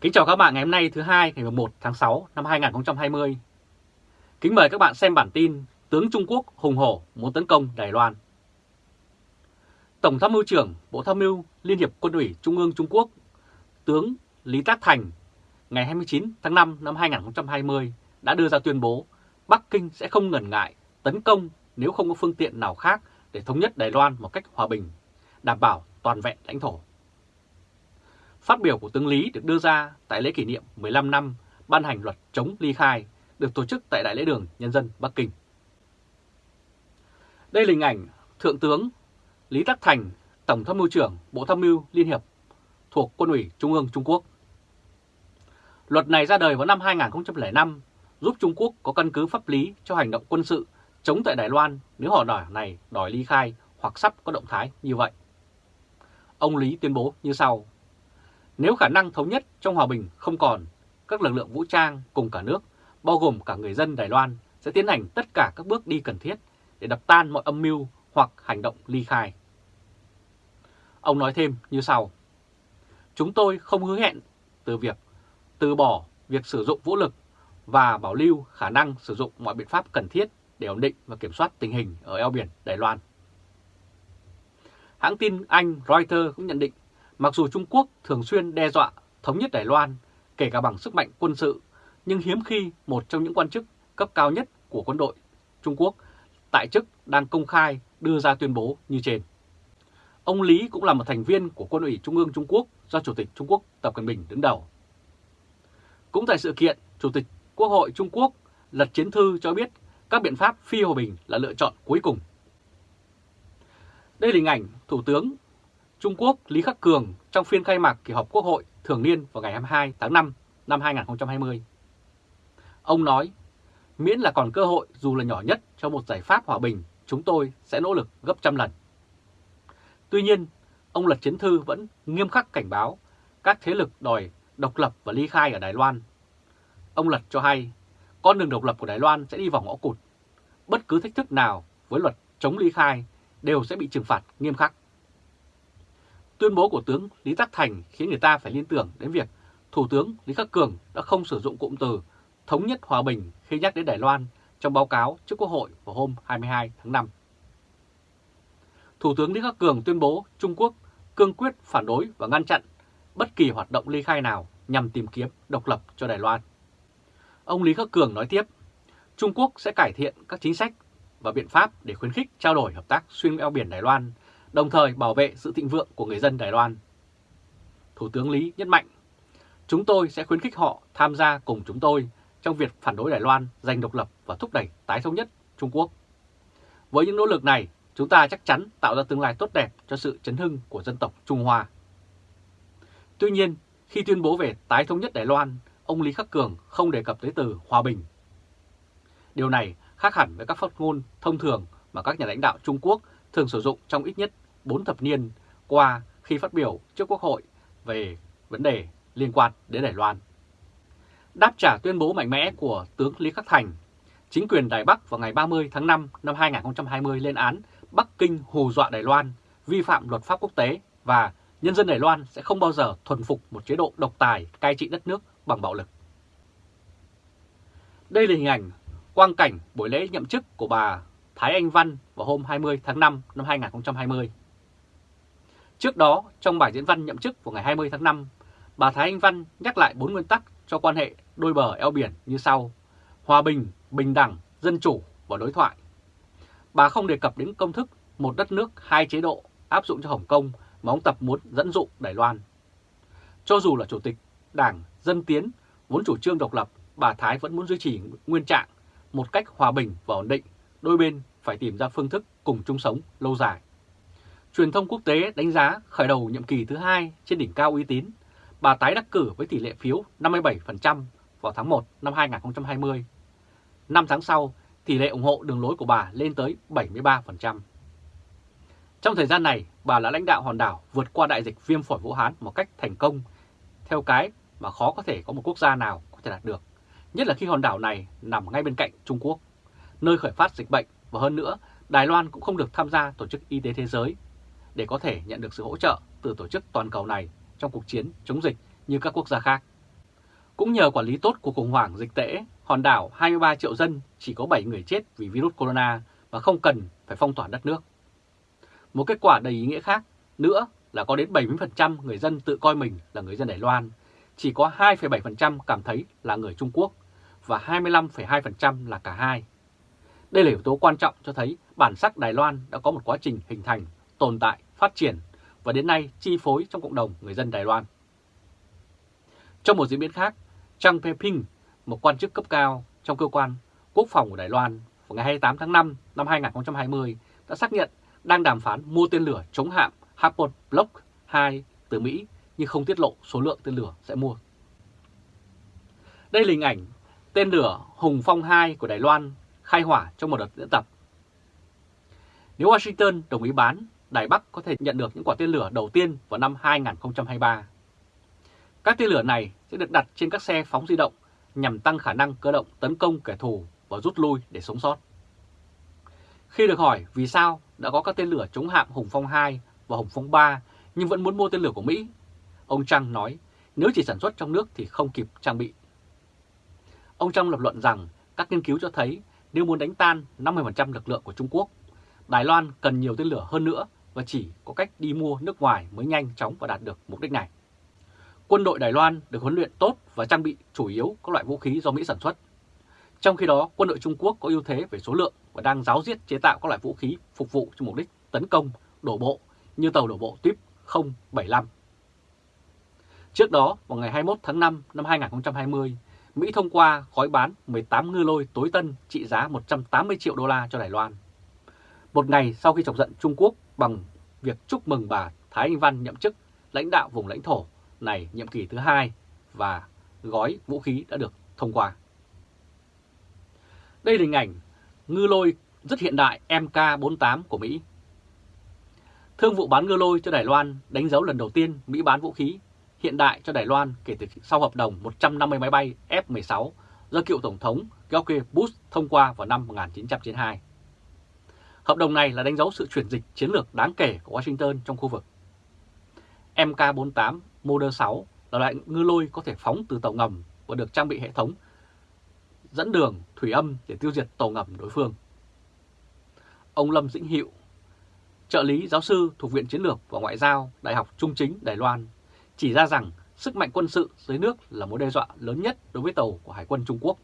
Kính chào các bạn ngày hôm nay thứ hai ngày 1 tháng 6 năm 2020. Kính mời các bạn xem bản tin Tướng Trung Quốc hùng hổ muốn tấn công Đài Loan. Tổng tham mưu trưởng Bộ Tham mưu Liên hiệp Quân ủy Trung ương Trung Quốc, tướng Lý Tác Thành, ngày 29 tháng 5 năm 2020 đã đưa ra tuyên bố Bắc Kinh sẽ không ngần ngại tấn công nếu không có phương tiện nào khác để thống nhất Đài Loan một cách hòa bình, đảm bảo toàn vẹn lãnh thổ. Phát biểu của tướng Lý được đưa ra tại lễ kỷ niệm 15 năm ban hành luật chống ly khai được tổ chức tại Đại lễ đường Nhân dân Bắc Kinh. Đây là hình ảnh Thượng tướng Lý Tắc Thành, Tổng tham mưu trưởng Bộ Tham mưu Liên hiệp thuộc Quân ủy Trung ương Trung Quốc. Luật này ra đời vào năm 2005 giúp Trung Quốc có căn cứ pháp lý cho hành động quân sự chống tại Đài Loan nếu họ đòi này đòi ly khai hoặc sắp có động thái như vậy. Ông Lý tuyên bố như sau. Nếu khả năng thống nhất trong hòa bình không còn, các lực lượng vũ trang cùng cả nước, bao gồm cả người dân Đài Loan, sẽ tiến hành tất cả các bước đi cần thiết để đập tan mọi âm mưu hoặc hành động ly khai. Ông nói thêm như sau. Chúng tôi không hứa hẹn từ việc từ bỏ việc sử dụng vũ lực và bảo lưu khả năng sử dụng mọi biện pháp cần thiết để ổn định và kiểm soát tình hình ở eo biển Đài Loan. Hãng tin Anh Reuters cũng nhận định Mặc dù Trung Quốc thường xuyên đe dọa thống nhất Đài Loan, kể cả bằng sức mạnh quân sự, nhưng hiếm khi một trong những quan chức cấp cao nhất của quân đội Trung Quốc tại chức đang công khai đưa ra tuyên bố như trên. Ông Lý cũng là một thành viên của Quân ủy Trung ương Trung Quốc do Chủ tịch Trung Quốc Tập Cận Bình đứng đầu. Cũng tại sự kiện, Chủ tịch Quốc hội Trung Quốc Lật Chiến Thư cho biết các biện pháp phi hòa bình là lựa chọn cuối cùng. Đây là hình ảnh Thủ tướng Trung Quốc Lý Khắc Cường trong phiên khai mạc kỳ họp Quốc hội thường niên vào ngày 22 tháng 5 năm 2020. Ông nói, miễn là còn cơ hội dù là nhỏ nhất cho một giải pháp hòa bình, chúng tôi sẽ nỗ lực gấp trăm lần. Tuy nhiên, ông Lật Chiến Thư vẫn nghiêm khắc cảnh báo các thế lực đòi độc lập và ly khai ở Đài Loan. Ông Lật cho hay, con đường độc lập của Đài Loan sẽ đi vào ngõ cụt. Bất cứ thách thức nào với luật chống ly khai đều sẽ bị trừng phạt nghiêm khắc. Tuyên bố của tướng Lý Tắc Thành khiến người ta phải liên tưởng đến việc Thủ tướng Lý Khắc Cường đã không sử dụng cụm từ thống nhất hòa bình khi nhắc đến Đài Loan trong báo cáo trước Quốc hội vào hôm 22 tháng 5. Thủ tướng Lý Khắc Cường tuyên bố Trung Quốc cương quyết phản đối và ngăn chặn bất kỳ hoạt động ly khai nào nhằm tìm kiếm độc lập cho Đài Loan. Ông Lý Khắc Cường nói tiếp, Trung Quốc sẽ cải thiện các chính sách và biện pháp để khuyến khích trao đổi hợp tác xuyên eo biển Đài Loan đồng thời bảo vệ sự thịnh vượng của người dân Đài Loan. Thủ tướng Lý nhấn mạnh, chúng tôi sẽ khuyến khích họ tham gia cùng chúng tôi trong việc phản đối Đài Loan giành độc lập và thúc đẩy tái thống nhất Trung Quốc. Với những nỗ lực này, chúng ta chắc chắn tạo ra tương lai tốt đẹp cho sự chấn hưng của dân tộc Trung Hoa. Tuy nhiên, khi tuyên bố về tái thống nhất Đài Loan, ông Lý Khắc Cường không đề cập tới từ hòa bình. Điều này khác hẳn với các phát ngôn thông thường mà các nhà lãnh đạo Trung Quốc thường sử dụng trong ít nhất 4 thập niên qua khi phát biểu trước Quốc hội về vấn đề liên quan đến Đài Loan. Đáp trả tuyên bố mạnh mẽ của tướng Lý Khắc Thành, chính quyền Đài Bắc vào ngày 30 tháng 5 năm 2020 lên án Bắc Kinh hù dọa Đài Loan, vi phạm luật pháp quốc tế và nhân dân Đài Loan sẽ không bao giờ thuần phục một chế độ độc tài cai trị đất nước bằng bạo lực. Đây là hình ảnh quang cảnh buổi lễ nhậm chức của bà Thái Anh Văn vào hôm 20 tháng 5 năm 2020. Trước đó, trong bài diễn văn nhậm chức vào ngày 20 tháng 5, bà Thái Anh Văn nhắc lại bốn nguyên tắc cho quan hệ đôi bờ eo biển như sau. Hòa bình, bình đẳng, dân chủ và đối thoại. Bà không đề cập đến công thức một đất nước, hai chế độ áp dụng cho Hồng Kông mà ông Tập muốn dẫn dụ Đài Loan. Cho dù là Chủ tịch Đảng Dân Tiến vốn chủ trương độc lập, bà Thái vẫn muốn duy trì nguyên trạng một cách hòa bình và ổn định, đôi bên phải tìm ra phương thức cùng chung sống lâu dài. Truyền thông quốc tế đánh giá khởi đầu nhiệm kỳ thứ hai trên đỉnh cao uy tín, bà tái đắc cử với tỷ lệ phiếu 57% vào tháng 1 năm 2020. Năm tháng sau, tỷ lệ ủng hộ đường lối của bà lên tới 73%. Trong thời gian này, bà đã lãnh đạo hòn đảo vượt qua đại dịch viêm phổi Vũ Hán một cách thành công, theo cái mà khó có thể có một quốc gia nào có thể đạt được, nhất là khi hòn đảo này nằm ngay bên cạnh Trung Quốc, nơi khởi phát dịch bệnh và hơn nữa, Đài Loan cũng không được tham gia Tổ chức Y tế Thế giới để có thể nhận được sự hỗ trợ từ tổ chức toàn cầu này trong cuộc chiến chống dịch như các quốc gia khác. Cũng nhờ quản lý tốt của khủng hoảng dịch tễ, hòn đảo 23 triệu dân chỉ có 7 người chết vì virus corona và không cần phải phong tỏa đất nước. Một kết quả đầy ý nghĩa khác nữa là có đến 70% người dân tự coi mình là người dân Đài Loan, chỉ có 2,7% cảm thấy là người Trung Quốc và 25,2% là cả hai. Đây là yếu tố quan trọng cho thấy bản sắc Đài Loan đã có một quá trình hình thành, tồn tại, phát triển và đến nay chi phối trong cộng đồng người dân Đài Loan. Trong một diễn biến khác, Trang Pei-ping, một quan chức cấp cao trong cơ quan quốc phòng của Đài Loan vào ngày 28 tháng 5 năm 2020 đã xác nhận đang đàm phán mua tên lửa chống hạm Harpoon Block 2 từ Mỹ nhưng không tiết lộ số lượng tên lửa sẽ mua. Đây là hình ảnh tên lửa Hùng Phong 2 của Đài Loan khai hỏa trong một đợt diễn tập. Nếu Washington đồng ý bán, Đài Bắc có thể nhận được những quả tên lửa đầu tiên vào năm 2023. Các tên lửa này sẽ được đặt trên các xe phóng di động nhằm tăng khả năng cơ động tấn công kẻ thù và rút lui để sống sót. Khi được hỏi vì sao đã có các tên lửa chống hạm Hùng Phong 2 và Hùng Phong 3 nhưng vẫn muốn mua tên lửa của Mỹ, ông Trăng nói nếu chỉ sản xuất trong nước thì không kịp trang bị. Ông Trăng lập luận rằng các nghiên cứu cho thấy nếu muốn đánh tan 50% lực lượng của Trung Quốc, Đài Loan cần nhiều tên lửa hơn nữa và chỉ có cách đi mua nước ngoài mới nhanh chóng và đạt được mục đích này. Quân đội Đài Loan được huấn luyện tốt và trang bị chủ yếu các loại vũ khí do Mỹ sản xuất. Trong khi đó, quân đội Trung Quốc có ưu thế về số lượng và đang giáo diết chế tạo các loại vũ khí phục vụ cho mục đích tấn công, đổ bộ như tàu đổ bộ tuyếp 075. Trước đó, vào ngày 21 tháng 5 năm 2020, Mỹ thông qua gói bán 18 ngư lôi tối tân trị giá 180 triệu đô la cho Đài Loan. Một ngày sau khi chọc giận Trung Quốc bằng việc chúc mừng bà Thái Anh Văn nhậm chức lãnh đạo vùng lãnh thổ này nhiệm kỳ thứ hai và gói vũ khí đã được thông qua. Đây là hình ảnh ngư lôi rất hiện đại MK-48 của Mỹ. Thương vụ bán ngư lôi cho Đài Loan đánh dấu lần đầu tiên Mỹ bán vũ khí hiện đại cho Đài Loan kể từ sau hợp đồng 150 máy bay F-16 do cựu Tổng thống George Bush thông qua vào năm 1992. Hợp đồng này là đánh dấu sự chuyển dịch chiến lược đáng kể của Washington trong khu vực. MK-48 Model 6 là loại ngư lôi có thể phóng từ tàu ngầm và được trang bị hệ thống dẫn đường thủy âm để tiêu diệt tàu ngầm đối phương. Ông Lâm Dĩnh Hiệu, trợ lý giáo sư thuộc Viện Chiến lược và Ngoại giao Đại học Trung chính Đài Loan, chỉ ra rằng sức mạnh quân sự dưới nước là mối đe dọa lớn nhất đối với tàu của Hải quân Trung Quốc.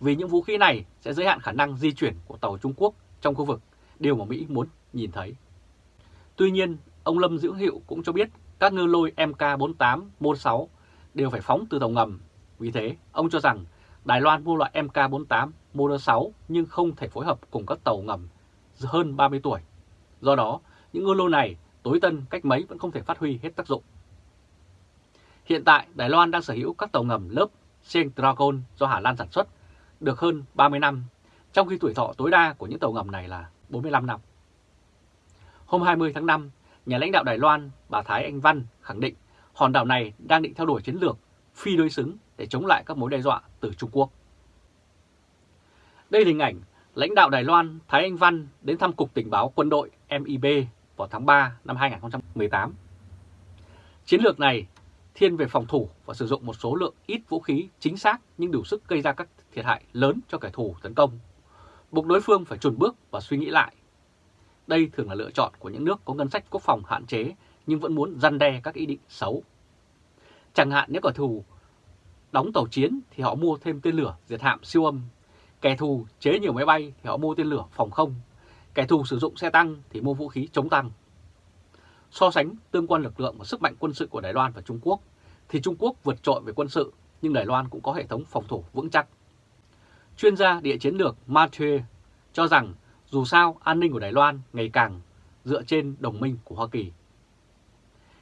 Vì những vũ khí này sẽ giới hạn khả năng di chuyển của tàu Trung Quốc trong khu vực, điều mà Mỹ muốn nhìn thấy. Tuy nhiên, ông Lâm Dữ Hiệu cũng cho biết các ngư lôi MK48 Môn 6 đều phải phóng từ tàu ngầm. Vì thế, ông cho rằng Đài Loan mua loại MK48 Môn 6 nhưng không thể phối hợp cùng các tàu ngầm hơn 30 tuổi. Do đó, những ngư lôi này tối tân cách mấy vẫn không thể phát huy hết tác dụng. Hiện tại, Đài Loan đang sở hữu các tàu ngầm lớp Seng Dragon do Hà Lan sản xuất được hơn 30 năm, trong khi tuổi thọ tối đa của những tàu ngầm này là 45 năm. Hôm 20 tháng 5, nhà lãnh đạo Đài Loan bà Thái Anh Văn khẳng định hòn đảo này đang định theo đuổi chiến lược phi đối xứng để chống lại các mối đe dọa từ Trung Quốc. Đây là hình ảnh lãnh đạo Đài Loan Thái Anh Văn đến thăm Cục Tình báo Quân đội MIB vào tháng 3 năm 2018. Chiến lược này thiên về phòng thủ và sử dụng một số lượng ít vũ khí chính xác nhưng đủ sức gây ra các thiệt hại lớn cho kẻ thù tấn công, buộc đối phương phải chuẩn bước và suy nghĩ lại. Đây thường là lựa chọn của những nước có ngân sách quốc phòng hạn chế nhưng vẫn muốn răn đe các ý định xấu. Chẳng hạn nếu kẻ thù đóng tàu chiến thì họ mua thêm tên lửa diệt hạm siêu âm, kẻ thù chế nhiều máy bay thì họ mua tên lửa phòng không, kẻ thù sử dụng xe tăng thì mua vũ khí chống tăng. So sánh tương quan lực lượng và sức mạnh quân sự của Đài Loan và Trung Quốc, thì Trung Quốc vượt trội về quân sự, nhưng Đài Loan cũng có hệ thống phòng thủ vững chắc. Chuyên gia địa chiến lược Mathieu cho rằng dù sao an ninh của Đài Loan ngày càng dựa trên đồng minh của Hoa Kỳ.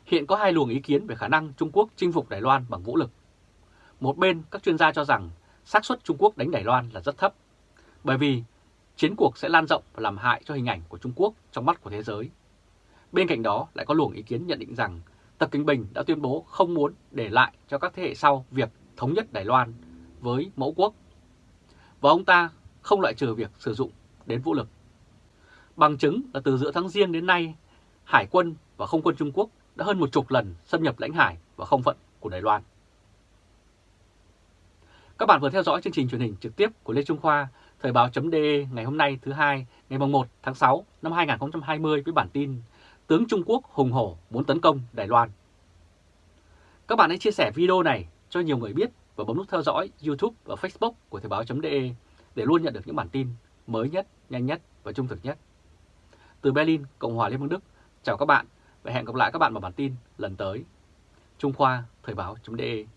Hiện có hai luồng ý kiến về khả năng Trung Quốc chinh phục Đài Loan bằng vũ lực. Một bên các chuyên gia cho rằng xác suất Trung Quốc đánh Đài Loan là rất thấp, bởi vì chiến cuộc sẽ lan rộng và làm hại cho hình ảnh của Trung Quốc trong mắt của thế giới. Bên cạnh đó lại có luồng ý kiến nhận định rằng Tập Kinh Bình đã tuyên bố không muốn để lại cho các thế hệ sau việc thống nhất Đài Loan với mẫu quốc. Và ông ta không loại trừ việc sử dụng đến vũ lực. Bằng chứng là từ giữa tháng Giêng đến nay, Hải quân và không quân Trung Quốc đã hơn một chục lần xâm nhập lãnh hải và không phận của Đài Loan. Các bạn vừa theo dõi chương trình truyền hình trực tiếp của Lê Trung Khoa, Thời báo.de ngày hôm nay thứ hai, ngày 1 tháng 6 năm 2020 với bản tin Tướng Trung Quốc hùng hổ muốn tấn công Đài Loan. Các bạn hãy chia sẻ video này cho nhiều người biết và bấm nút theo dõi YouTube và Facebook của Thời báo.de để luôn nhận được những bản tin mới nhất, nhanh nhất và trung thực nhất. Từ Berlin, Cộng hòa Liên bang Đức, chào các bạn và hẹn gặp lại các bạn vào bản tin lần tới. Trung Khoa, Thời báo.de